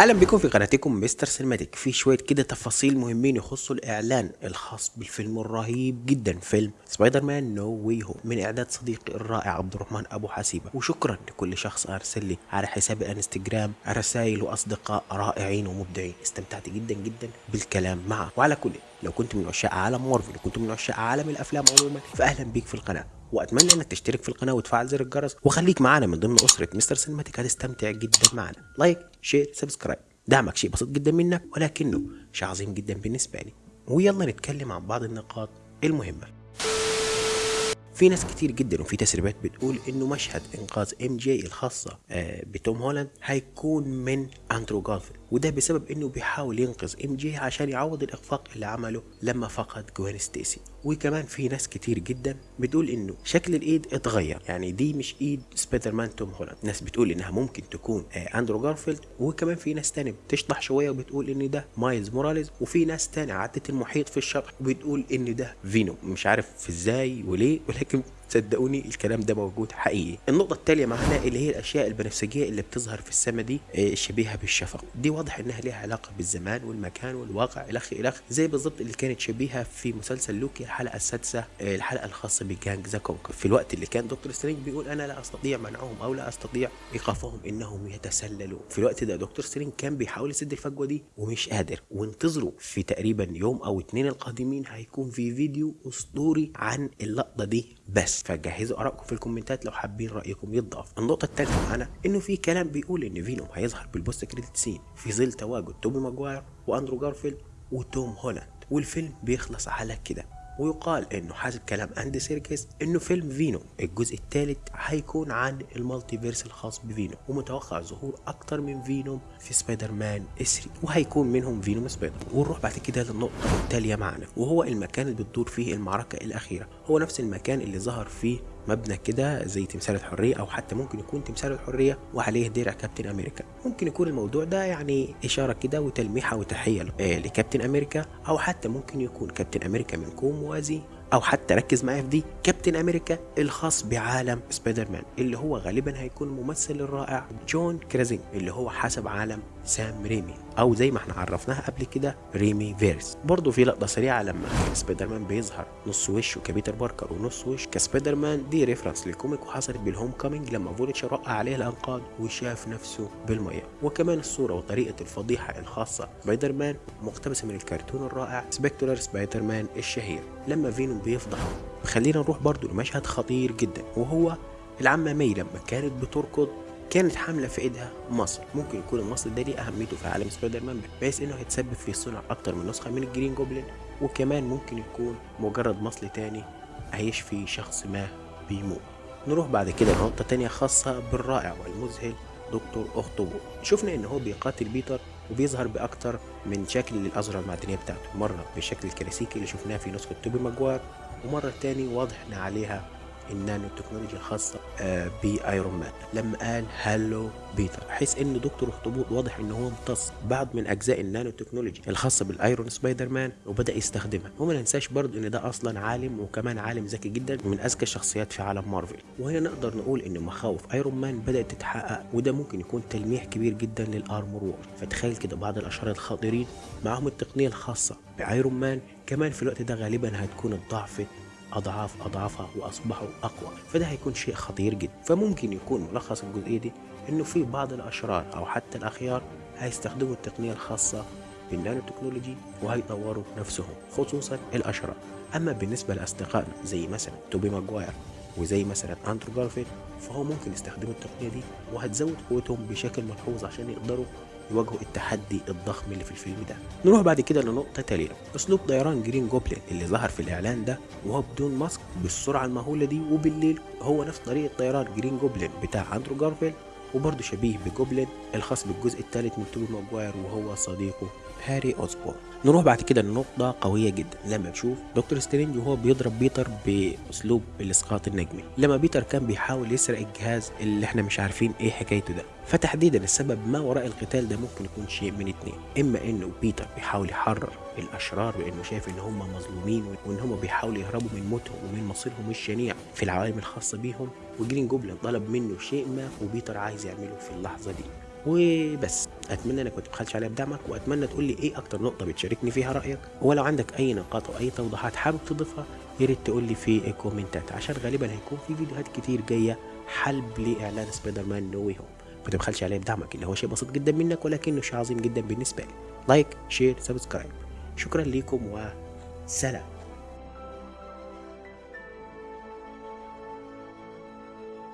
أهلا بكم في قناتكم مستر سينماتيك. في شوية كده تفاصيل مهمين يخصوا الإعلان الخاص بالفيلم الرهيب جدا فيلم سبايدر مان نو واي هوم. من إعداد صديقي الرائع عبد الرحمن أبو حسيبة. وشكرا لكل شخص أرسل لي على حساب الانستجرام رسائل وأصدقاء رائعين ومبدعين. استمتعت جدا جدا بالكلام معه وعلى كل لو كنت من عشاق عالم مارفل وكنت من عشاق عالم الأفلام عموما فاهلا بيك في القناة. وأتمنى إنك تشترك في القناة وتفعل زر الجرس وخليك معانا من ضمن أسرة مستر سينماتيك هتستمتع جدا معنا like share subscribe دعمك شيء بسيط جدا منك ولكنه شيء عظيم جدا بالنسبة لي. ويلا نتكلم عن بعض النقاط المهمة. في ناس كتير جدا وفي تسريبات بتقول إنه مشهد إنقاذ ام جي الخاصة آه، بتوم هولاند هيكون من أندرو جارفيلد. وده بسبب إنه بيحاول ينقذ ام جي عشان يعوض الإخفاق اللي عمله لما فقد جوين ستيسي. وكمان في ناس كتير جدا بتقول إنه شكل الإيد اتغير. يعني دي مش إيد سبايدر مان توم هولاند. ناس بتقول إنها ممكن تكون آه، أندرو جارفيلد وكمان في ناس تانية بتشطح شوية وبتقول إن ده مايلز موراليز وفي ناس تانية عدت المحيط في الشطح وبتقول إن ده فينوم. مش عارف إزاي وليه ولكن صدقوني الكلام ده موجود حقيقي. النقطة التالية معانا اللي هي الأشياء البنفسجية اللي بتظهر في السماء دي آه، الشبيهة بالشفق. دي واضح إنها ليها علاقة بالزمان والمكان والواقع إلخ إلخ زي بالظبط اللي كانت شبيهة في مسلسل لوكي الحلقة السادسة آه، الحلقة الخاصة بكانج. ده في الوقت اللي كان دكتور سترينج بيقول أنا لا أستطيع منعهم أو لا أستطيع إيقافهم إنهم يتسللوا في الوقت ده دكتور سترينج كان بيحاول يسد الفجوة دي ومش قادر. وانتظروا في تقريبا يوم أو اتنين القادمين هيكون في فيديو أسطوري عن اللقطة دي بس. فجهزوا آرائكم في الكومنتات لو حابين رأيكم يتضاف. النقطة الثالثه معانا إنه في كلام بيقول إن فينوم هيظهر بال post credit scene في ظل تواجد توبي ماجواير وأندرو جارفيلد وتوم هولاند والفيلم بيخلص على كده. ويقال إنه حسب كلام أندي سيركس إنه فيلم فينوم الجزء الثالث هيكون عن ال multiverse الخاص بفينوم ومتوقع ظهور أكتر من فينوم في سبايدر مان 3 وهيكون منهم فينوم سبايدر. ونروح بعد كده للنقطة التالية معنا وهو المكان اللي بتدور فيه المعركة الأخيرة. هو نفس المكان اللي ظهر فيه مبنى كده زي تمثال الحرية أو حتى ممكن يكون تمثال الحرية وعليه درع كابتن أمريكا. ممكن يكون الموضوع ده يعني إشارة كده وتلميحة وتحية ل- آه، لكابتن أمريكا أو حتى ممكن يكون كابتن أمريكا من كون موازي أو حتى ركز معايا في دي كابتن أمريكا الخاص بعالم سبايدر مان اللي هو غالبا هيكون الممثل الرائع جون كرازينسكي اللي هو حسب عالم سام ريمي أو زي ما إحنا عرفناها قبل كده ريمي فيرس. برضه في لقطة سريعة لما سبايدر مان بيظهر نص وشه كبيتر باركر ونص وش كسبايدر مان دي reference لل comic وحصلت بالهوم كامينج لما فولتشر وقع عليه الأنقاض وشاف نفسه بالمية. وكمان الصورة وطريقة الفضيحة الخاصة سبايدر مان مقتبسه من الكرتون الرائع Spectacular Spider-Man الشهير. لما فينوم بيفضحه خلينا نروح برضه لمشهد خطير جدا وهو العمه مي لما كانت بتركض كانت حاملة في إيدها مصل. ممكن يكون المصل ده ليه أهميته في عالم سبايدر مان بحيث إنه هيتسبب في صنع أكتر من نسخة من الجرين جوبلين. وكمان ممكن يكون مجرد مصل تاني هيشفي شخص ما بيموت. نروح بعد كده لنقطة تانية خاصة بالرائع والمذهل دكتور اخطبوط شفنا إن هو بيقاتل بيتر وبيظهر بأكتر من شكل للازرع المعدنيه بتاعته. مرة بالشكل الكلاسيكي اللي شفناه في نسخة توبي ماجوار ومرة تاني إن عليها النانو تكنولوجيا الخاصة آه، بأيرون مان. لما قال Hello بيتر حيث إن دكتور اخطبوط واضح إن هو امتص بعض من أجزاء ال nano technology الخاصة بالأيرون سبايدر مان وبدأ يستخدمها. وما ننساش برضه إن ده أصلا عالم وكمان عالم ذكي جدا ومن أذكى الشخصيات في عالم مارفل. وهنا نقدر نقول إن مخاوف أيرون مان بدأت تتحقق وده ممكن يكون تلميح كبير جدا لل Armor Wars. فتخيل كده بعض الأشرار الخطيرين معاهم التقنية الخاصة بأيرون مان كمان في الوقت ده غالبا هتكون الضعف أضعاف أضعافها وأصبحوا أقوى. فده هيكون شيء خطير جدا. فممكن يكون ملخص الجزئية دي إنه في بعض الأشرار أو حتى الأخيار هيستخدموا التقنية الخاصة بال nano technology وهيطوروا نفسهم خصوصا الأشرار. أما بالنسبة لأصدقائنا زي مثلا توبي ماجواير وزي مثلا أندرو جارفيلد فهو ممكن يستخدموا التقنية دي وهتزود قوتهم بشكل ملحوظ عشان يقدروا يواجهوا التحدي الضخم اللي في الفيلم ده. نروح بعد كده لنقطة تالية. أسلوب طيران جرين جوبلين اللي ظهر في الإعلان ده وهو بدون mask بالسرعة المهولة دي وبالليل هو نفس طريقة طيران جرين جوبلين بتاع أندرو جارفيلد وبرضه شبيه بجوبلين الخاص بالجزء الثالث من توبي ماجواير وهو صديقه هاري أوسبورن. نروح بعد كده لنقطة قوية جدا لما نشوف دكتور سترينج وهو بيضرب بيتر بأسلوب الإسقاط النجمي لما بيتر كان بيحاول يسرق الجهاز اللي إحنا مش عارفين إيه حكايته ده فتحديدا السبب ما وراء القتال ده ممكن يكون شيء من اتنين إما إنه بيتر بيحاول يحرر الأشرار بإنه شايف إن هم مظلومين وإن هم بيحاولوا يهربوا من موتهم ومن مصيرهم الشنيع في العوالم الخاصة بيهم وجرين جوبلين طلب منه شيء ما وبيتر عايز يعمله في اللحظة دي. وبس. أتمنى إنك ما تبخلش عليا بدعمك وأتمنى تقول لي إيه أكتر نقطة بتشاركني فيها رأيك. ولو عندك أي نقاط أو أي توضيحات حابب تضيفها يا ريت تقول لي في الكومنتات عشان غالبا هيكون في فيديوهات كتير جاية حلب لإعلان سبايدر مان No Way Home. ما تبخلش عليا بدعمك اللي هو شيء بسيط جدا منك ولكنه شيء عظيم جدا بالنسبة لي. like share subscribe شكرا ليكم وسلام.